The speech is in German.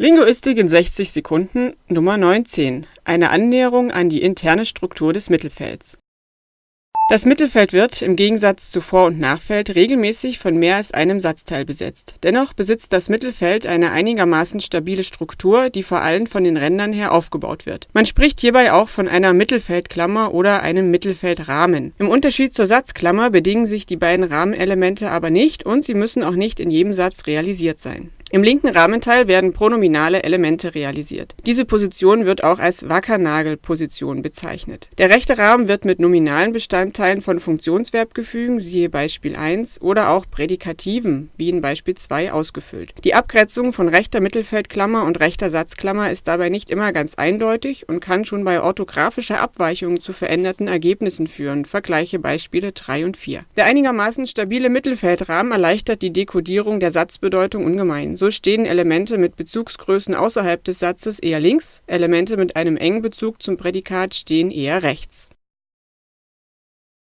Linguistik in 60 Sekunden Nummer 19. Eine Annäherung an die interne Struktur des Mittelfelds. Das Mittelfeld wird, im Gegensatz zu Vor- und Nachfeld, regelmäßig von mehr als einem Satzteil besetzt. Dennoch besitzt das Mittelfeld eine einigermaßen stabile Struktur, die vor allem von den Rändern her aufgebaut wird. Man spricht hierbei auch von einer Mittelfeldklammer oder einem Mittelfeldrahmen. Im Unterschied zur Satzklammer bedingen sich die beiden Rahmenelemente aber nicht und sie müssen auch nicht in jedem Satz realisiert sein. Im linken Rahmenteil werden pronominale Elemente realisiert. Diese Position wird auch als Wackernagelposition bezeichnet. Der rechte Rahmen wird mit nominalen Bestandteilen von Funktionsverbgefügen (siehe Beispiel 1) oder auch Prädikativen (wie in Beispiel 2) ausgefüllt. Die Abgrenzung von rechter Mittelfeldklammer und rechter Satzklammer ist dabei nicht immer ganz eindeutig und kann schon bei orthografischer Abweichung zu veränderten Ergebnissen führen (vergleiche Beispiele 3 und 4). Der einigermaßen stabile Mittelfeldrahmen erleichtert die Dekodierung der Satzbedeutung ungemein so stehen Elemente mit Bezugsgrößen außerhalb des Satzes eher links, Elemente mit einem engen Bezug zum Prädikat stehen eher rechts